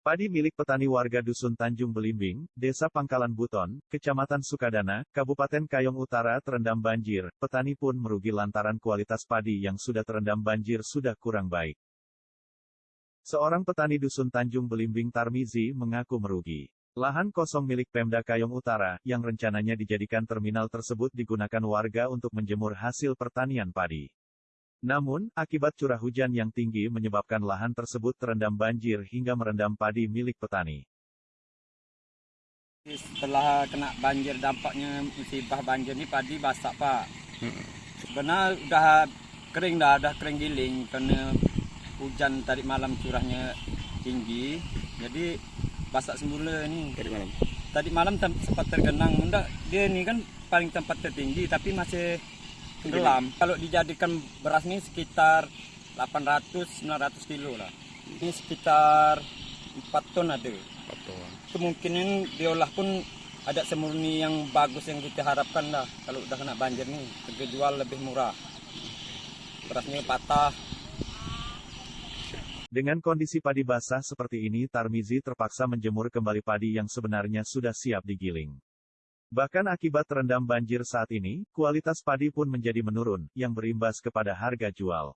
Padi milik petani warga Dusun Tanjung Belimbing, Desa Pangkalan Buton, Kecamatan Sukadana, Kabupaten Kayong Utara terendam banjir. Petani pun merugi lantaran kualitas padi yang sudah terendam banjir sudah kurang baik. Seorang petani Dusun Tanjung Belimbing Tarmizi mengaku merugi. Lahan kosong milik Pemda Kayong Utara, yang rencananya dijadikan terminal tersebut digunakan warga untuk menjemur hasil pertanian padi. Namun, akibat curah hujan yang tinggi menyebabkan lahan tersebut terendam banjir hingga merendam padi milik petani. Setelah kena banjir dampaknya musibah banjir ini padi basah pak. Sebenarnya udah kering dah, udah kering giling karena hujan tadi malam curahnya tinggi. Jadi basah semula ini. Tadi malam. Tadi malam sempat tergenang. Mendak dia ini kan paling tempat tertinggi tapi masih tenggelam. Kalau dijadikan beras ini sekitar 800-900 kilo lah. Ini sekitar 4 ton ada. Foto. Kemungkinan diolah pun ada semurni yang bagus yang kita harapkan lah. Kalau udah kena banjir nih, harga jual lebih murah. Berasnya patah, Dengan kondisi padi basah seperti ini Tarmizi terpaksa menjemur kembali padi yang sebenarnya sudah siap digiling. Bahkan akibat terendam banjir saat ini, kualitas padi pun menjadi menurun, yang berimbas kepada harga jual.